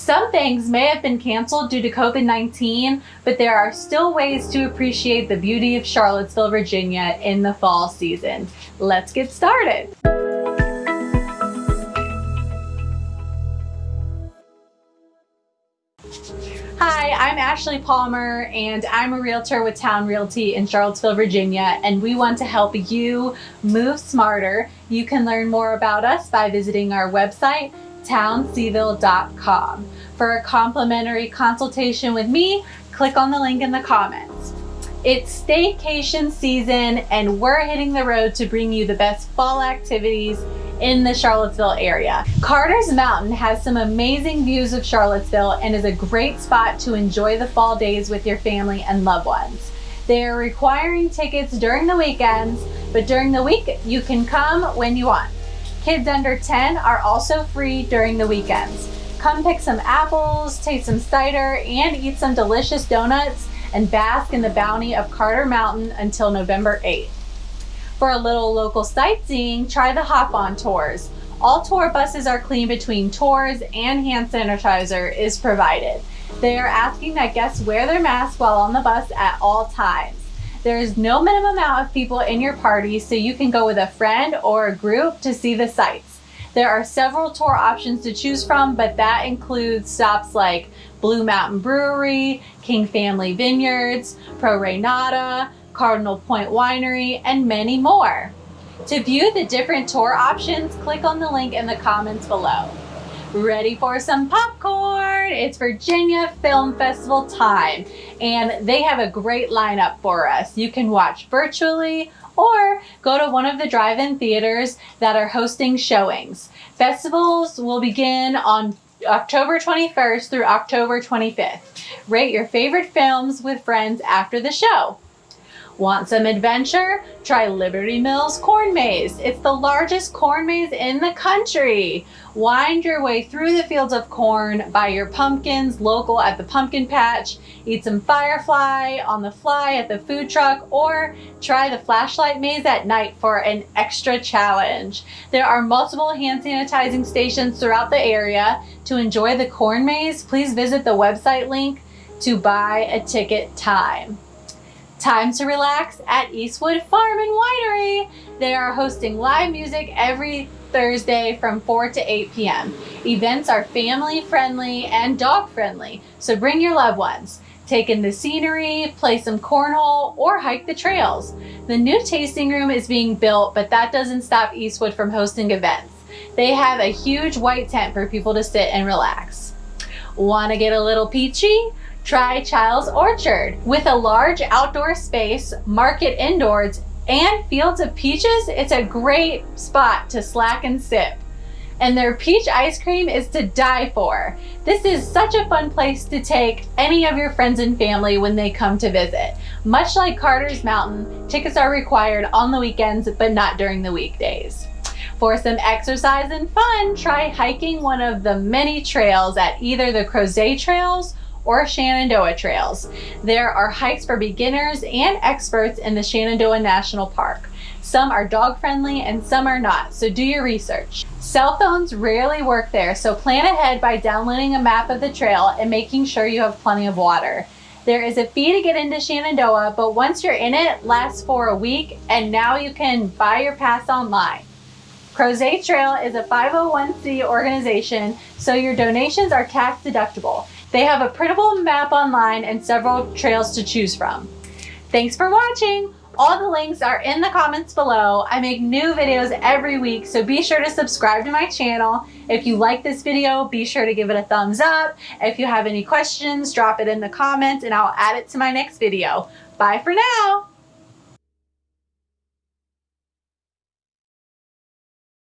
Some things may have been canceled due to COVID-19, but there are still ways to appreciate the beauty of Charlottesville, Virginia in the fall season. Let's get started. Hi, I'm Ashley Palmer and I'm a realtor with Town Realty in Charlottesville, Virginia, and we want to help you move smarter. You can learn more about us by visiting our website, townseville.com. For a complimentary consultation with me, click on the link in the comments. It's staycation season and we're hitting the road to bring you the best fall activities in the Charlottesville area. Carter's Mountain has some amazing views of Charlottesville and is a great spot to enjoy the fall days with your family and loved ones. They are requiring tickets during the weekends, but during the week you can come when you want. Kids under 10 are also free during the weekends. Come pick some apples, taste some cider, and eat some delicious donuts and bask in the bounty of Carter Mountain until November 8th. For a little local sightseeing, try the hop-on tours. All tour buses are clean between tours and hand sanitizer is provided. They are asking that guests wear their mask while on the bus at all times. There is no minimum amount of people in your party, so you can go with a friend or a group to see the sights. There are several tour options to choose from, but that includes stops like Blue Mountain Brewery, King Family Vineyards, Pro Re Nata, Cardinal Point Winery, and many more. To view the different tour options, click on the link in the comments below. Ready for some popcorn? It's Virginia Film Festival time, and they have a great lineup for us. You can watch virtually or go to one of the drive-in theaters that are hosting showings. Festivals will begin on October 21st through October 25th. Rate your favorite films with friends after the show. Want some adventure? Try Liberty Mills Corn Maze. It's the largest corn maze in the country. Wind your way through the fields of corn, buy your pumpkins local at the pumpkin patch, eat some firefly on the fly at the food truck, or try the flashlight maze at night for an extra challenge. There are multiple hand sanitizing stations throughout the area. To enjoy the corn maze, please visit the website link to buy a ticket time. Time to relax at Eastwood Farm and Winery. They are hosting live music every Thursday from 4 to 8 p.m. Events are family friendly and dog friendly, so bring your loved ones. Take in the scenery, play some cornhole, or hike the trails. The new tasting room is being built, but that doesn't stop Eastwood from hosting events. They have a huge white tent for people to sit and relax. Want to get a little peachy? Try Chiles Orchard. With a large outdoor space, market indoors, and fields of peaches, it's a great spot to slack and sip. And their peach ice cream is to die for. This is such a fun place to take any of your friends and family when they come to visit. Much like Carter's Mountain, tickets are required on the weekends, but not during the weekdays. For some exercise and fun, try hiking one of the many trails at either the Crozet Trails or Shenandoah trails. There are hikes for beginners and experts in the Shenandoah National Park. Some are dog friendly and some are not, so do your research. Cell phones rarely work there, so plan ahead by downloading a map of the trail and making sure you have plenty of water. There is a fee to get into Shenandoah, but once you're in it, lasts for a week, and now you can buy your pass online. Crozet Trail is a 501c organization, so your donations are tax deductible. They have a printable map online and several trails to choose from. Thanks for watching! All the links are in the comments below. I make new videos every week, so be sure to subscribe to my channel. If you like this video, be sure to give it a thumbs up. If you have any questions, drop it in the comments and I'll add it to my next video. Bye for now!